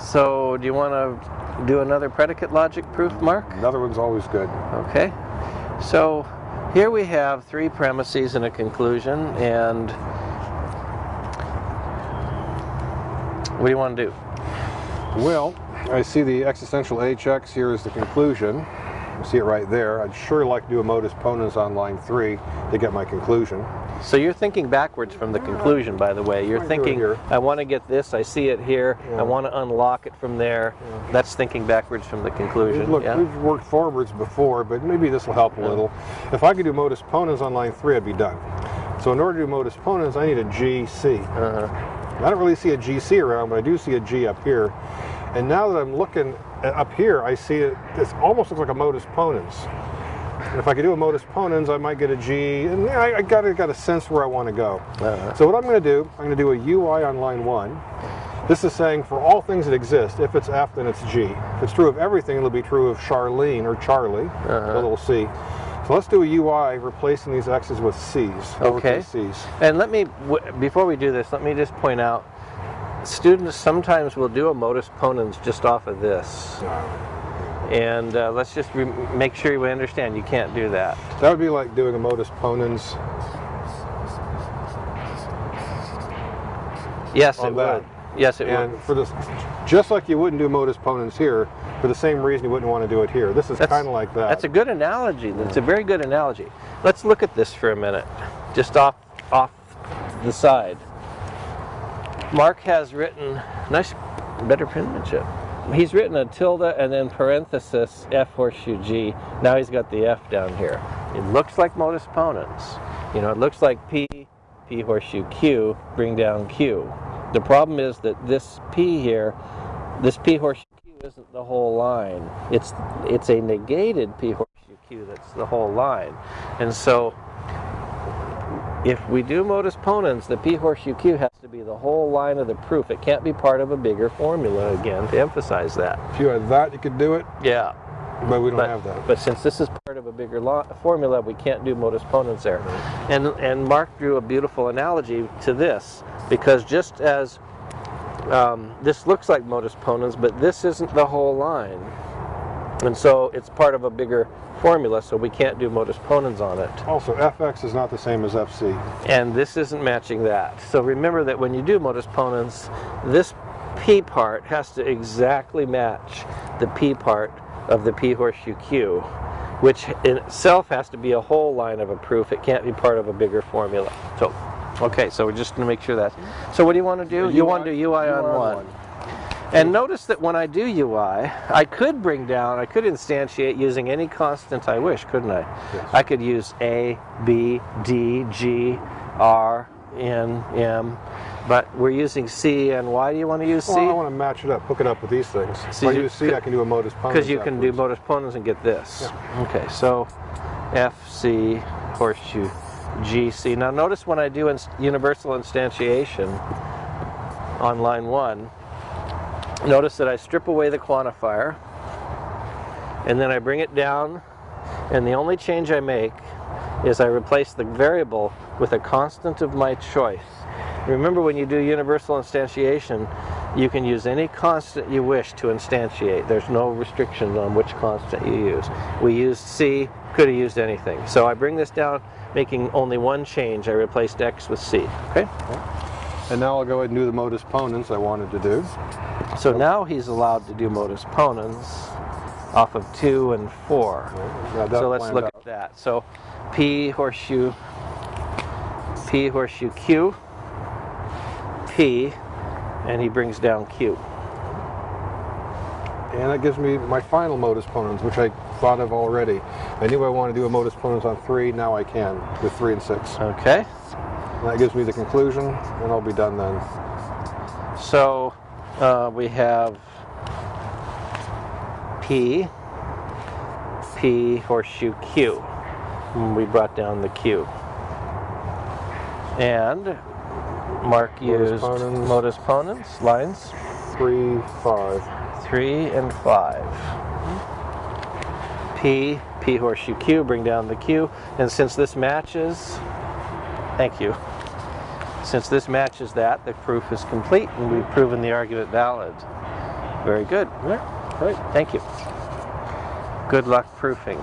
So do you want to do another predicate logic proof, Mark? Another one's always good. Okay. So here we have three premises and a conclusion, and what do you want to do? Well, I see the existential HX here is the conclusion. You see it right there. I'd sure like to do a modus ponens on line three to get my conclusion. So you're thinking backwards from the conclusion, by the way. You're I do it thinking. I want to get this, I see it here, Yeah. I want to unlock it from there. That's thinking backwards from the conclusion. Look, yeah? we've worked forwards before, but maybe this will help a little. If I could do modus ponens on line three, I'd be done. So in order to do modus ponens, I need a GC. Uh-huh. I don't really see a GC around, but I do see a G up here. And now that I'm looking at- up here, I see it, it almost looks like a modus ponens. And if I could do a modus ponens, I might get a G, and I, I got, I got a sense where I want to go. Uh-huh. So what I'm going to do, I'm going to do a UI on line one. This is saying for all things that exist, if it's F, then it's G. If it's true of everything, it'll be true of Charlene or Charlie, Uh-huh. a little C. So let's do a UI replacing these X's with C's. Okay. C's. And let me, w- before we do this, let me just point out, students sometimes will do a modus ponens just off of this. And uh, let's just re- make sure we understand you can't do that. That would be like doing a modus ponens Yes, it that. would. Yes, it And would. for this, just like you wouldn't do modus ponens here, for the same reason you wouldn't want to do it here. This is kind of like that. That's a good analogy. That's a very good analogy. Let's look at this for a minute, just off off the side. Mark has written nice, better penmanship. He's written a tilde and then parenthesis F horseshoe G. Now he's got the F down here. It looks like modus ponens. You know, it looks like P, P horseshoe Q, bring down Q. The problem is that this P here, this P horseshoe Q isn't the whole line. It's it's a negated P horseshoe Q that's the whole line. And so if we do modus ponens, the P horseshoe Q has to be the whole line of the proof. It can't be part of a bigger formula again to emphasize that. if you had that, you could do it, Yeah. but we don't But, have that. but since this is part of a bigger formula, we can't do modus ponens there. And, and Mark drew a beautiful analogy to this because just as um, this looks like modus ponens, but this isn't the whole line. And so it's part of a bigger formula, so we can't do modus ponens on it. Also, FX is not the same as FC. And this isn't matching that. So remember that when you do modus ponens, this P part has to exactly match the P part of the P horseshoe Q, which in itself has to be a whole line of a proof. It can't be part of a bigger formula. So, okay, so we're just going to make sure that. So what do you want to do? You want to do UI on one. And notice that when I do UI, I could bring down, I could instantiate using any constant I wish, couldn't I? Yes. I could use A, B, D, G, R, N, M, but we're using C, and why do you want to use Well, I C? want to match it up, hook it up with these things. See, if I use C, could- I can do a modus ponens. Because you can do modus ponens and get this. Okay, so F, C, horseshoe, G, C. Now notice when I do inst- universal instantiation on line one, notice that I strip away the quantifier and then I bring it down and the only change I make is I replace the variable with a constant of my choice. Remember when you do universal instantiation, you can use any constant you wish to instantiate. There's no restrictions on which constant you use. We used C, could have used anything. So I bring this down, making only one change. I replaced X with C, okay? And now I'll go ahead and do the modus ponens I wanted to do. So now he's allowed to do modus ponens off of two and four. Got So let's look out. at that. So P horseshoe, P horseshoe Q, P, and he brings down Q. And that gives me my final modus ponens, which I thought of already. I knew I wanted to do a modus ponens on three, now I can with three and six. Okay, And that gives me the conclusion, and I'll be done then. so uh, we have P, P horseshoe Q. We brought down the Q. And Mark Modus used ponens. modus ponens, lines Three, five. three and five. P, P horseshoe Q, bring down the Q. And since this matches, thank you. Since this matches that, the proof is complete and we've proven the argument valid. Very good. Yeah, right. Thank you. Good luck proofing.